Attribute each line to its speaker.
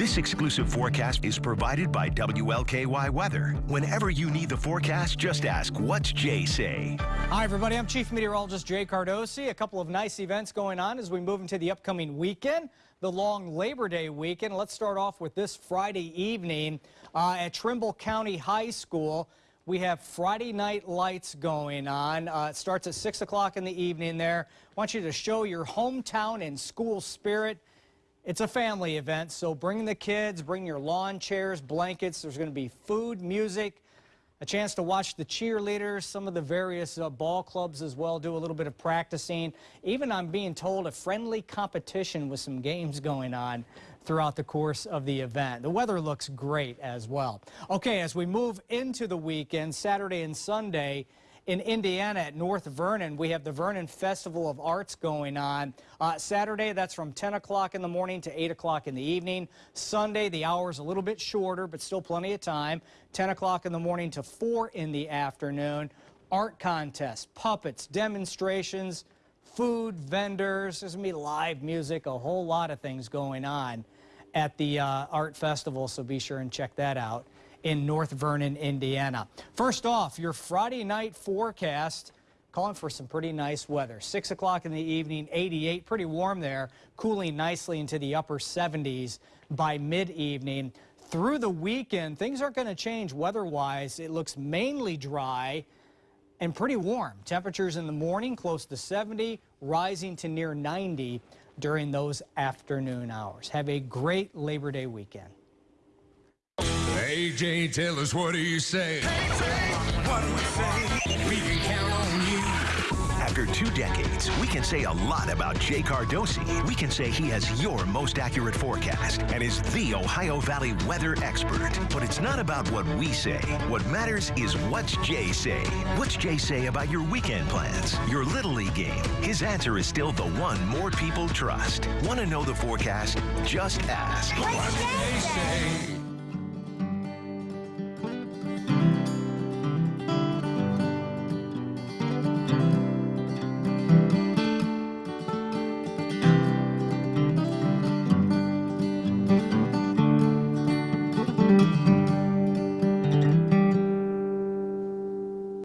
Speaker 1: exclusive forecast is provided by WLKY Weather. Whenever you need the forecast, just ask, what's Jay say?
Speaker 2: Hi, everybody. I'm Chief Meteorologist Jay Cardosi. A couple of nice events going on as we move into the upcoming weekend, the long Labor Day weekend. Let's start off with this Friday evening uh, at Trimble County High School. We have Friday night lights going on. Uh, it starts at 6 o'clock in the evening there. I want you to show your hometown and school spirit. It's a family event, so bring the kids, bring your lawn chairs, blankets. There's going to be food, music, a chance to watch the cheerleaders, some of the various uh, ball clubs as well, do a little bit of practicing. Even I'm being told a friendly competition with some games going on throughout the course of the event. The weather looks great as well. Okay, as we move into the weekend, Saturday and Sunday, in Indiana at North Vernon, we have the Vernon Festival of Arts going on. Uh, Saturday, that's from 10 o'clock in the morning to 8 o'clock in the evening. Sunday, the hour's a little bit shorter, but still plenty of time. 10 o'clock in the morning to 4 in the afternoon. Art contests, puppets, demonstrations, food, vendors. There's going to be live music, a whole lot of things going on at the uh, art festival, so be sure and check that out in North Vernon, Indiana. First off, your Friday night forecast calling for some pretty nice weather. 6 o'clock in the evening, 88, pretty warm there, cooling nicely into the upper 70s by mid-evening. Through the weekend, things aren't going to change weather-wise. It looks mainly dry and pretty warm. Temperatures in the morning close to 70, rising to near 90 during those afternoon hours. Have a great Labor Day weekend.
Speaker 3: AJ, tell us what do you say? What do we say? We can count on you.
Speaker 1: After two decades, we can say a lot about Jay Cardosi. We can say he has your most accurate forecast and is the Ohio Valley weather expert. But it's not about what we say. What matters is what's Jay say. What's Jay say about your weekend plans, your Little League game? His answer is still the one more people trust. Want to know the forecast? Just ask.
Speaker 3: What do they say?